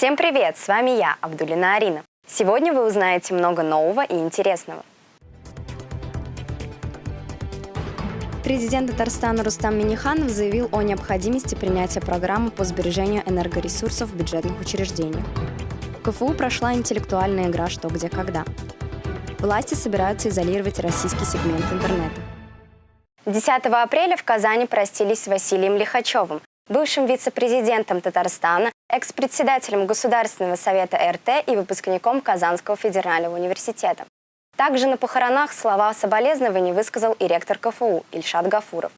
Всем привет! С вами я, Абдулина Арина. Сегодня вы узнаете много нового и интересного. Президент Татарстана Рустам Миниханов заявил о необходимости принятия программы по сбережению энергоресурсов в бюджетных учреждениях. В КФУ прошла интеллектуальная игра «Что, где, когда». Власти собираются изолировать российский сегмент интернета. 10 апреля в Казани простились с Василием Лихачевым, бывшим вице-президентом Татарстана, экс-председателем Государственного совета РТ и выпускником Казанского федерального университета. Также на похоронах слова соболезнований высказал и ректор КФУ Ильшат Гафуров.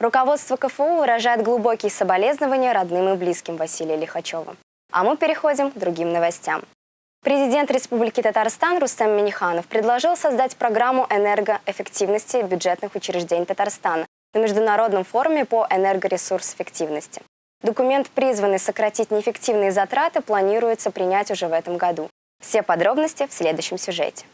Руководство КФУ выражает глубокие соболезнования родным и близким Василия Лихачева. А мы переходим к другим новостям. Президент Республики Татарстан Рустам Миниханов предложил создать программу энергоэффективности бюджетных учреждений Татарстана на Международном форуме по энергоресурс-эффективности. Документ, призванный сократить неэффективные затраты, планируется принять уже в этом году. Все подробности в следующем сюжете.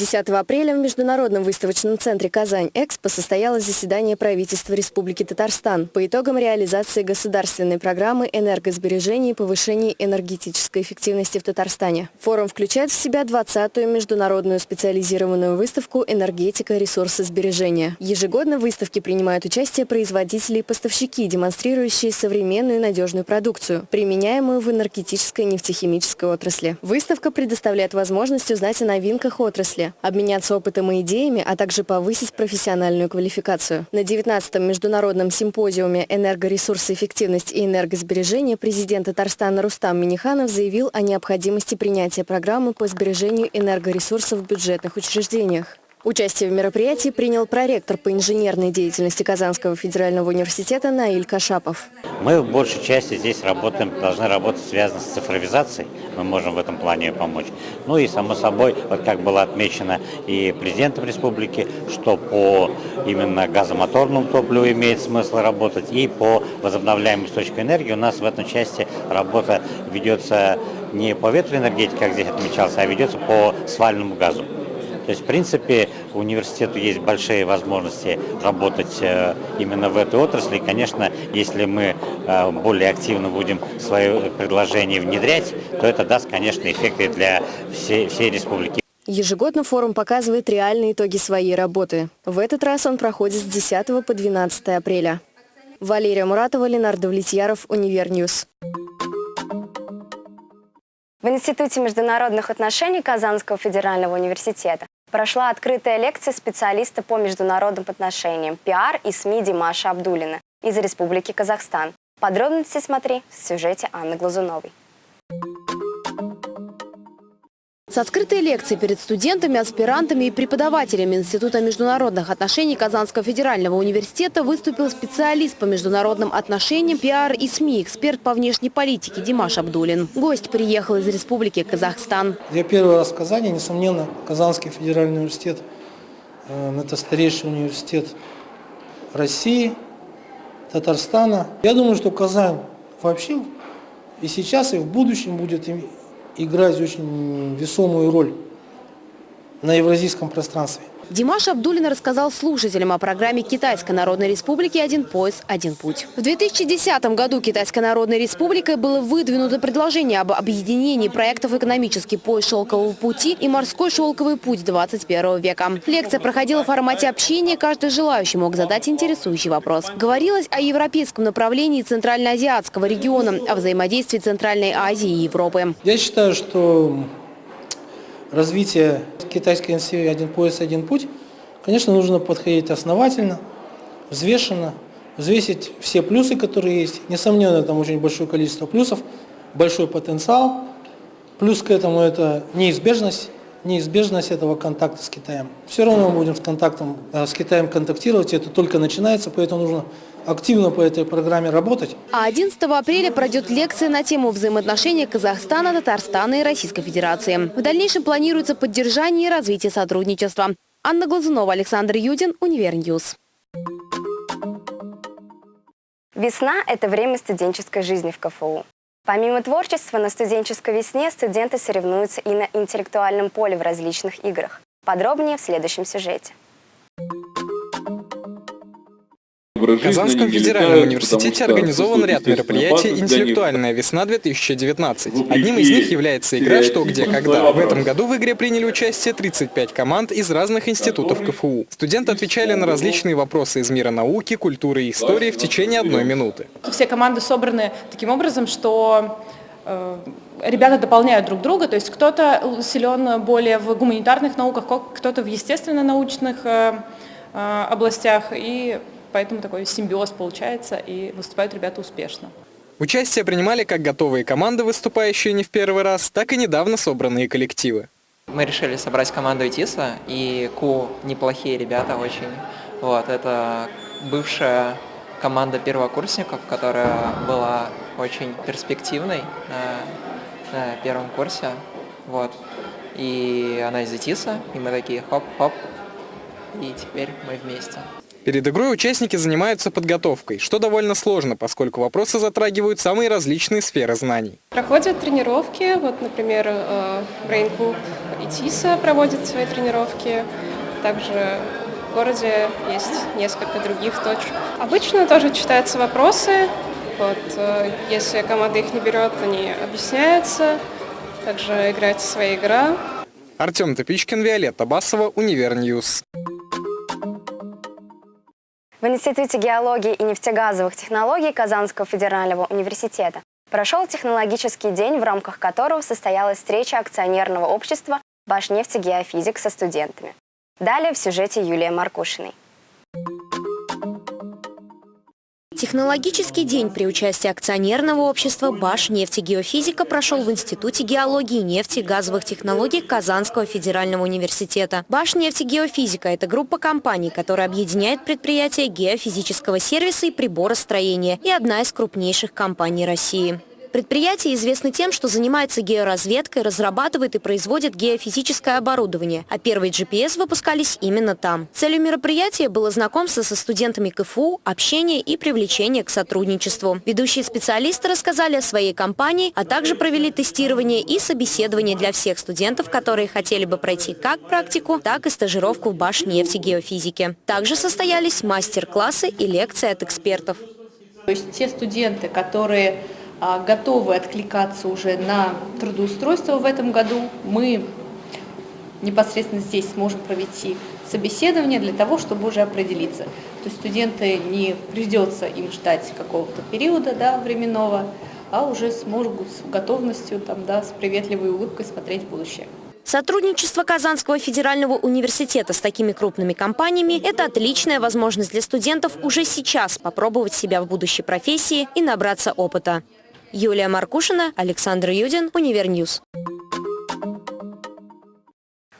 10 апреля в Международном выставочном центре «Казань-Экспо» состоялось заседание правительства Республики Татарстан по итогам реализации государственной программы энергосбережения и повышения энергетической эффективности в Татарстане. Форум включает в себя 20-ю международную специализированную выставку «Энергетика. Ресурсы сбережения». Ежегодно в выставке принимают участие производители и поставщики, демонстрирующие современную и надежную продукцию, применяемую в энергетической и нефтехимической отрасли. Выставка предоставляет возможность узнать о новинках отрасли, обменяться опытом и идеями, а также повысить профессиональную квалификацию. На 19-м международном симпозиуме «Энергоресурсы, эффективность и энергосбережение» президент Татарстана Рустам Миниханов заявил о необходимости принятия программы по сбережению энергоресурсов в бюджетных учреждениях. Участие в мероприятии принял проректор по инженерной деятельности Казанского федерального университета Наиль Кашапов. Мы в большей части здесь работаем, должны работать связано с цифровизацией. Мы можем в этом плане помочь. Ну и само собой, вот как было отмечено и президентом республики, что по именно газомоторному топливу имеет смысл работать, и по возобновляемым источникам энергии у нас в этом части работа ведется не по ветроэнергетике, как здесь отмечалось, а ведется по свальному газу. То есть, в принципе, университету есть большие возможности работать э, именно в этой отрасли. И, конечно, если мы э, более активно будем свои предложения внедрять, то это даст, конечно, эффекты для всей, всей республики. Ежегодно форум показывает реальные итоги своей работы. В этот раз он проходит с 10 по 12 апреля. Валерия Муратова, Ленар Давлетьяров, Univer News. В Институте международных отношений Казанского федерального университета прошла открытая лекция специалиста по международным отношениям пиар и СМИ Димаша Абдулина из Республики Казахстан. Подробности смотри в сюжете Анны Глазуновой. С открытой лекцией перед студентами, аспирантами и преподавателями Института международных отношений Казанского федерального университета выступил специалист по международным отношениям, пиар и СМИ, эксперт по внешней политике Димаш Абдулин. Гость приехал из Республики Казахстан. Я первый раз в Казани, несомненно, Казанский федеральный университет. Э, это старейший университет России, Татарстана. Я думаю, что Казань вообще и сейчас, и в будущем будет играть очень весомую роль на евразийском пространстве. Димаш Абдулин рассказал слушателям о программе Китайской Народной Республики «Один пояс, один путь». В 2010 году Китайской Народной Республикой было выдвинуто предложение об объединении проектов «Экономический пояс шелкового пути» и «Морской шелковый путь 21 века». Лекция проходила в формате общения, каждый желающий мог задать интересующий вопрос. Говорилось о европейском направлении Центральноазиатского региона, о взаимодействии Центральной Азии и Европы. Я считаю, что развитие китайской инициативы «Один пояс, один путь», конечно, нужно подходить основательно, взвешенно, взвесить все плюсы, которые есть. Несомненно, там очень большое количество плюсов, большой потенциал. Плюс к этому это неизбежность, неизбежность этого контакта с Китаем. Все равно мы будем с, контактом, э, с Китаем контактировать, это только начинается, поэтому нужно активно по этой программе работать. А 11 апреля пройдет лекция на тему взаимоотношений Казахстана, Татарстана и Российской Федерации. В дальнейшем планируется поддержание и развитие сотрудничества. Анна Глазунова, Александр Юдин, Univer News. Весна – это время студенческой жизни в КФУ. Помимо творчества, на студенческой весне студенты соревнуются и на интеллектуальном поле в различных играх. Подробнее в следующем сюжете. В Казанском федеральном университете организован ряд мероприятий «Интеллектуальная весна-2019». Одним из них является игра «Что, где, когда». В этом году в игре приняли участие 35 команд из разных институтов КФУ. Студенты отвечали на различные вопросы из мира науки, культуры и истории в течение одной минуты. Все команды собраны таким образом, что э, ребята дополняют друг друга, то есть кто-то силен более в гуманитарных науках, кто-то в естественно-научных э, э, областях, и Поэтому такой симбиоз получается, и выступают ребята успешно. Участие принимали как готовые команды, выступающие не в первый раз, так и недавно собранные коллективы. Мы решили собрать команду ИТИСа, и КУ неплохие ребята очень. Вот, это бывшая команда первокурсников, которая была очень перспективной на, на первом курсе. Вот. И она из ИТИСа, и мы такие хоп-хоп, и теперь мы вместе. Перед игрой участники занимаются подготовкой, что довольно сложно, поскольку вопросы затрагивают самые различные сферы знаний. Проходят тренировки, вот, например, э, Brain Club и ТИСа проводят свои тренировки. Также в городе есть несколько других точек. Обычно тоже читаются вопросы. Вот, э, если команда их не берет, они объясняются. Также играется своя игра. Артем Топичкин, Виолетта Басова, Univer News. В Институте геологии и нефтегазовых технологий Казанского федерального университета прошел технологический день, в рамках которого состоялась встреча акционерного общества «Башнефтегеофизик» со студентами. Далее в сюжете Юлия Маркушиной. Технологический день при участии акционерного общества «Баш нефтегеофизика» прошел в Институте геологии, нефти и газовых технологий Казанского федерального университета. «Баш нефтегеофизика» – это группа компаний, которая объединяет предприятия геофизического сервиса и приборостроения и одна из крупнейших компаний России. Предприятие известно тем, что занимается георазведкой, разрабатывает и производит геофизическое оборудование, а первые GPS выпускались именно там. Целью мероприятия было знакомство со студентами КФУ, общение и привлечение к сотрудничеству. Ведущие специалисты рассказали о своей компании, а также провели тестирование и собеседование для всех студентов, которые хотели бы пройти как практику, так и стажировку в Башнефти геофизики. Также состоялись мастер-классы и лекции от экспертов. То есть те студенты, которые готовы откликаться уже на трудоустройство в этом году. Мы непосредственно здесь сможем провести собеседование для того, чтобы уже определиться. То есть студенты не придется им ждать какого-то периода да, временного, а уже смогут с готовностью, там, да, с приветливой улыбкой смотреть в будущее. Сотрудничество Казанского федерального университета с такими крупными компаниями – это отличная возможность для студентов уже сейчас попробовать себя в будущей профессии и набраться опыта. Юлия Маркушина, Александр Юдин, Univer News.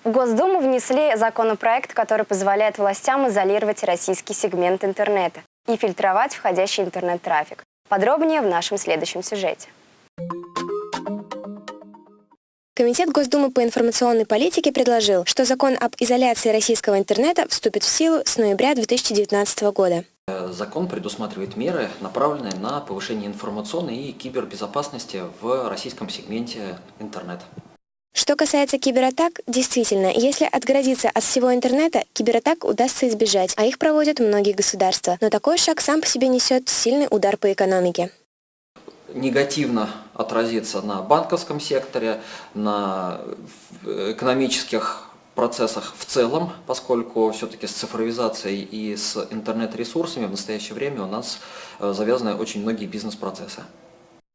В Госдуму внесли законопроект, который позволяет властям изолировать российский сегмент интернета и фильтровать входящий интернет-трафик. Подробнее в нашем следующем сюжете. Комитет Госдумы по информационной политике предложил, что закон об изоляции российского интернета вступит в силу с ноября 2019 года. Закон предусматривает меры, направленные на повышение информационной и кибербезопасности в российском сегменте интернет. Что касается кибератак, действительно, если отгородиться от всего интернета, кибератак удастся избежать, а их проводят многие государства. Но такой шаг сам по себе несет сильный удар по экономике. Негативно отразится на банковском секторе, на экономических процессах в целом, поскольку все-таки с цифровизацией и с интернет-ресурсами в настоящее время у нас э, завязаны очень многие бизнес-процессы.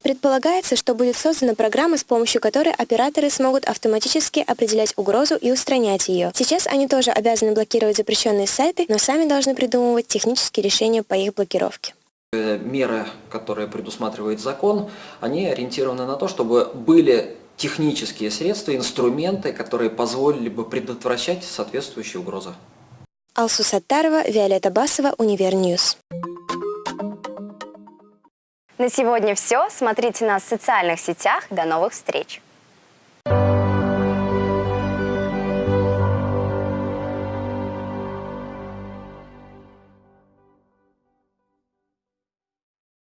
Предполагается, что будет создана программа, с помощью которой операторы смогут автоматически определять угрозу и устранять ее. Сейчас они тоже обязаны блокировать запрещенные сайты, но сами должны придумывать технические решения по их блокировке. Э, меры, которые предусматривает закон, они ориентированы на то, чтобы были технические средства, инструменты, которые позволили бы предотвращать соответствующие угрозы. Алсу Саттарова, Виолетта Басова, Univer News. На сегодня все. Смотрите нас в социальных сетях. До новых встреч!